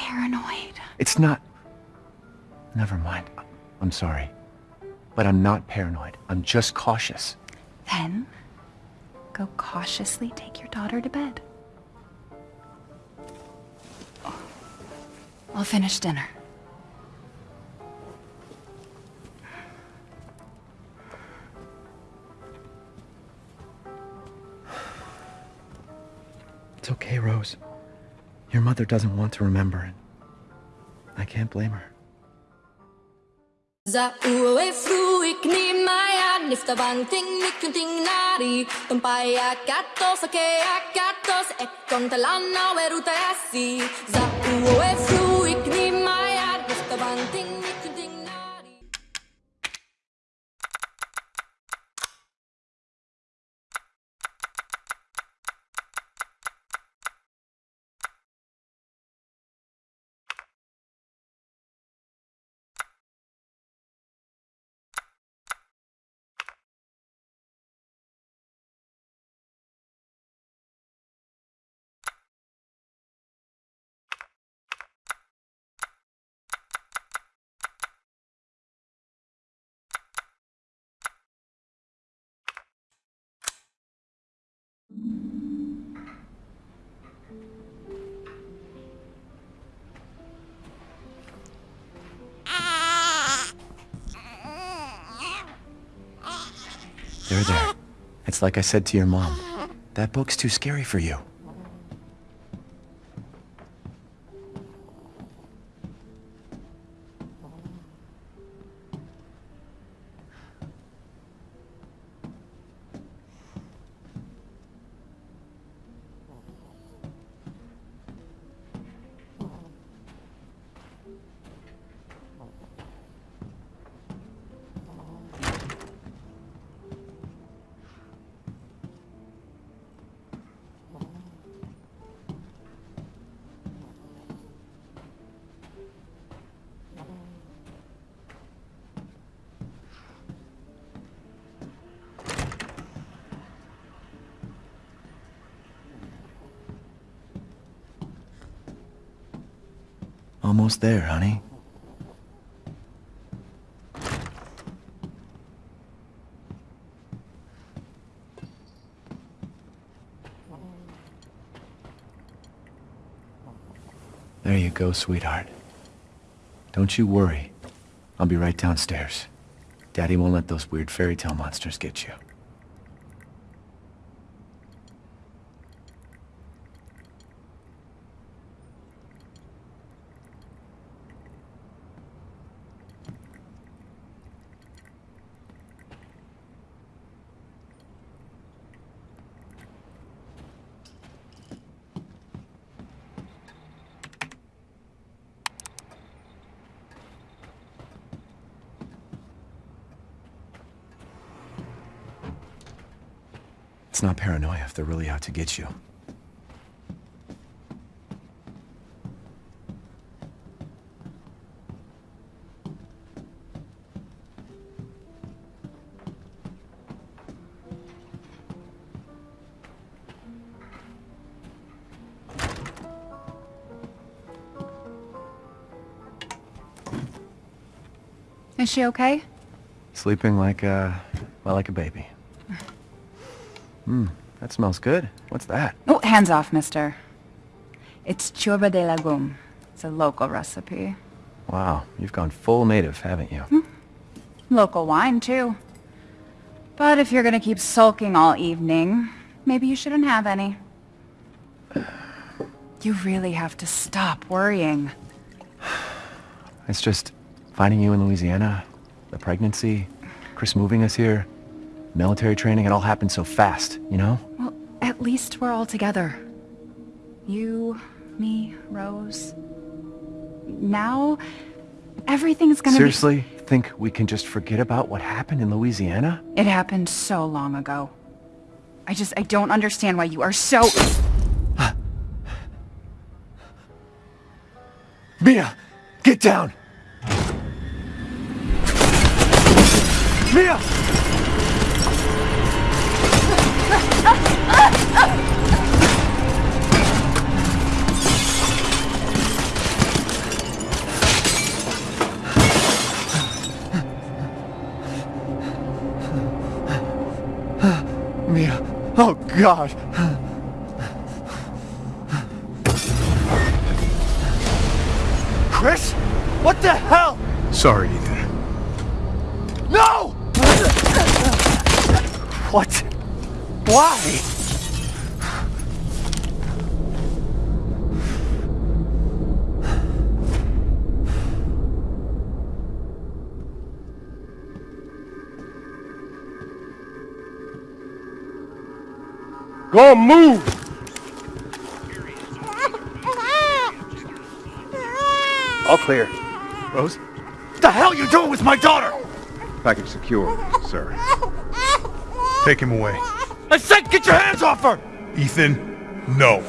paranoid. It's not... Never mind. I'm sorry. But I'm not paranoid. I'm just cautious. Then, go cautiously take your daughter to bed. I'll finish dinner. It's okay, Rose. Your mother doesn't want to remember it. I can't blame her. Za uwe fruik ni maya nifta banting nikunting nari akatos ekon talana weruta Za uwe fruik There, there. It's like I said to your mom. That book's too scary for you. Almost there, honey. There you go, sweetheart. Don't you worry. I'll be right downstairs. Daddy won't let those weird fairy tale monsters get you. It's not paranoia if they're really out to get you. Is she okay? Sleeping like, uh, well, like a baby. Hmm, that smells good. What's that? Oh, hands off, mister. It's ciorbă de legume. It's a local recipe. Wow, you've gone full native, haven't you? Local wine, too. But if you're gonna keep sulking all evening, maybe you shouldn't have any. You really have to stop worrying. It's just finding you in Louisiana, the pregnancy, Chris moving us here, military training, it all happened so fast, you know? Well, at least we're all together. You, me, Rose. Now, everything's gonna Seriously? Think we can just forget about what happened in Louisiana? It happened so long ago. I just, I don't understand why you are so... Mia! Get down! Mia! Mia. Oh, God. Chris? What the hell? Sorry, Ethan. No! what? Why? Go on, move! All clear. Rose? What the hell you doing with my daughter? Package secure, sir. Take him away. I said get your hands off her! Ethan, no.